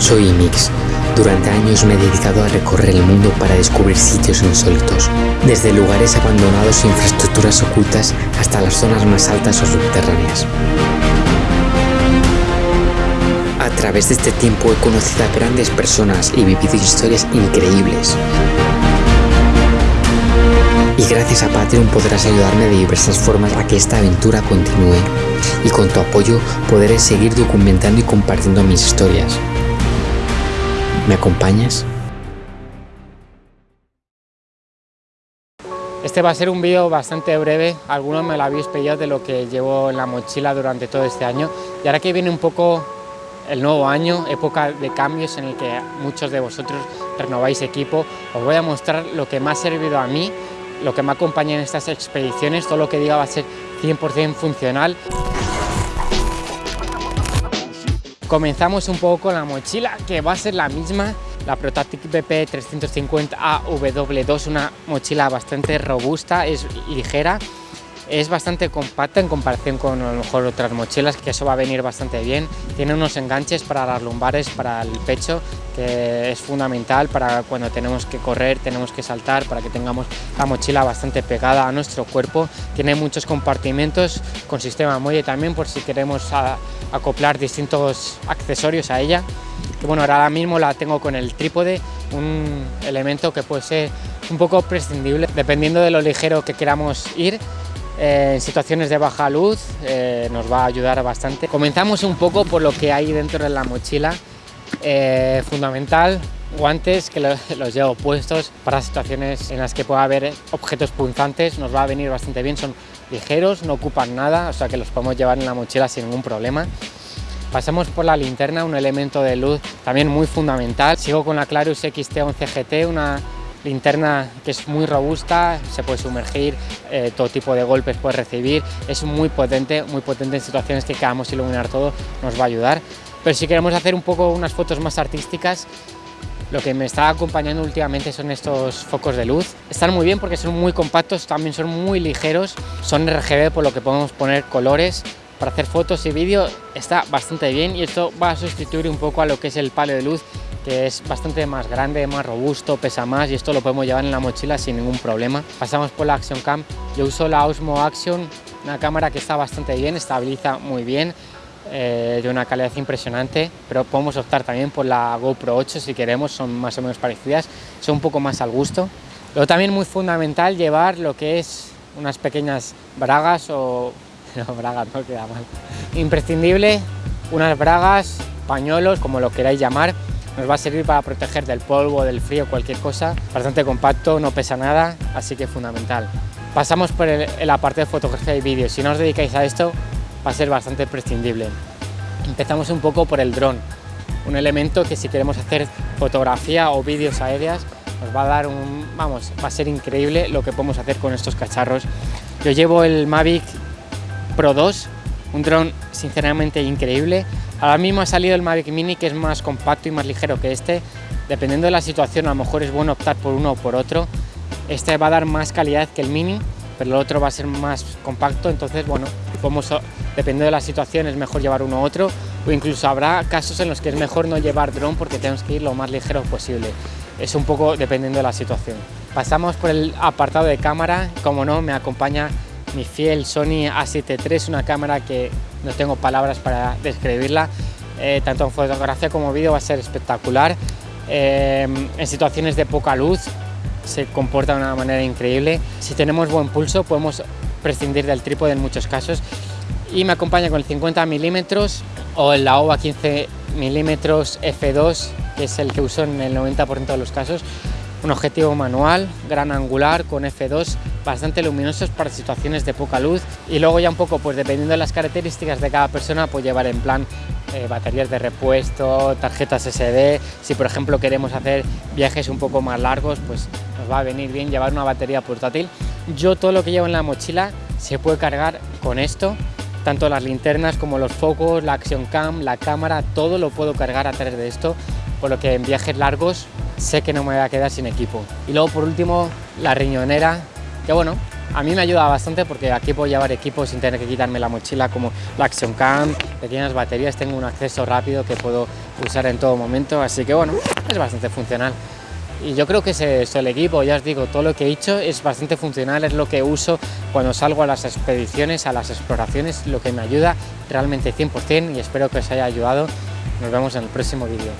Soy Mix. Durante años me he dedicado a recorrer el mundo para descubrir sitios insólitos, desde lugares abandonados e infraestructuras ocultas hasta las zonas más altas o subterráneas. A través de este tiempo he conocido a grandes personas y vivido historias increíbles. Y gracias a Patreon podrás ayudarme de diversas formas a que esta aventura continúe. Y con tu apoyo podré seguir documentando y compartiendo mis historias. ¿Me acompañas? Este va a ser un vídeo bastante breve, algunos me lo habéis pedido de lo que llevo en la mochila durante todo este año y ahora que viene un poco el nuevo año, época de cambios en el que muchos de vosotros renováis equipo, os voy a mostrar lo que me ha servido a mí, lo que me acompaña en estas expediciones, todo lo que diga va a ser 100% funcional. Comenzamos un poco con la mochila, que va a ser la misma, la Protatic BP 350 AW2, una mochila bastante robusta, es ligera, es bastante compacta en comparación con a lo mejor otras mochilas, que eso va a venir bastante bien. Tiene unos enganches para las lumbares, para el pecho, que es fundamental para cuando tenemos que correr, tenemos que saltar, para que tengamos la mochila bastante pegada a nuestro cuerpo. Tiene muchos compartimentos con sistema muelle también, por si queremos acoplar distintos accesorios a ella. Que bueno, ahora mismo la tengo con el trípode, un elemento que puede ser un poco prescindible, dependiendo de lo ligero que queramos ir eh, en situaciones de baja luz eh, nos va a ayudar bastante. Comenzamos un poco por lo que hay dentro de la mochila. Eh, fundamental, guantes que los llevo puestos para situaciones en las que pueda haber objetos punzantes, nos va a venir bastante bien, son ligeros, no ocupan nada, o sea que los podemos llevar en la mochila sin ningún problema. Pasamos por la linterna, un elemento de luz también muy fundamental. Sigo con la Clarus XT11 GT, una linterna que es muy robusta, se puede sumergir, eh, todo tipo de golpes puede recibir, es muy potente, muy potente en situaciones que queramos iluminar todo, nos va a ayudar. Pero si queremos hacer un poco unas fotos más artísticas, lo que me está acompañando últimamente son estos focos de luz. Están muy bien porque son muy compactos, también son muy ligeros, son RGB por lo que podemos poner colores. Para hacer fotos y vídeo está bastante bien y esto va a sustituir un poco a lo que es el palo de luz que es bastante más grande, más robusto, pesa más y esto lo podemos llevar en la mochila sin ningún problema. Pasamos por la Action Cam, yo uso la Osmo Action, una cámara que está bastante bien, estabiliza muy bien, eh, de una calidad impresionante, pero podemos optar también por la GoPro 8 si queremos, son más o menos parecidas, son un poco más al gusto. Luego también muy fundamental llevar lo que es unas pequeñas bragas o... no, bragas no queda mal. Imprescindible, unas bragas, pañuelos, como lo queráis llamar, nos va a servir para proteger del polvo, del frío, cualquier cosa. Bastante compacto, no pesa nada, así que fundamental. Pasamos por el, parte de fotografía y vídeo. Si no os dedicáis a esto, va a ser bastante prescindible. Empezamos un poco por el dron, un elemento que si queremos hacer fotografía o vídeos aéreas, nos va a dar un, vamos, va a ser increíble lo que podemos hacer con estos cacharros. Yo llevo el Mavic Pro 2, un dron sinceramente increíble, Ahora mismo ha salido el Mavic Mini que es más compacto y más ligero que este. Dependiendo de la situación a lo mejor es bueno optar por uno o por otro. Este va a dar más calidad que el Mini, pero el otro va a ser más compacto, entonces bueno, dependiendo de la situación es mejor llevar uno u otro o incluso habrá casos en los que es mejor no llevar dron porque tenemos que ir lo más ligero posible. Es un poco dependiendo de la situación. Pasamos por el apartado de cámara, como no, me acompaña mi fiel Sony A7 III, una cámara que no tengo palabras para describirla, eh, tanto en fotografía como vídeo va a ser espectacular. Eh, en situaciones de poca luz se comporta de una manera increíble. Si tenemos buen pulso podemos prescindir del trípode en muchos casos y me acompaña con el 50 milímetros o el OVA 15 milímetros F2 que es el que uso en el 90% de los casos un objetivo manual, gran angular con F2, bastante luminosos para situaciones de poca luz y luego ya un poco, pues dependiendo de las características de cada persona, pues llevar en plan eh, baterías de repuesto, tarjetas SD, si por ejemplo queremos hacer viajes un poco más largos, pues nos va a venir bien llevar una batería portátil. Yo todo lo que llevo en la mochila se puede cargar con esto, tanto las linternas como los focos, la Action Cam, la cámara, todo lo puedo cargar a través de esto, por lo que en viajes largos sé que no me voy a quedar sin equipo. Y luego por último la riñonera, que bueno, a mí me ayuda bastante porque aquí puedo llevar equipos sin tener que quitarme la mochila como la Action Cam, pequeñas baterías, tengo un acceso rápido que puedo usar en todo momento, así que bueno, es bastante funcional. Y yo creo que es el equipo, ya os digo, todo lo que he hecho es bastante funcional, es lo que uso cuando salgo a las expediciones, a las exploraciones, lo que me ayuda realmente 100% y espero que os haya ayudado. Nos vemos en el próximo vídeo.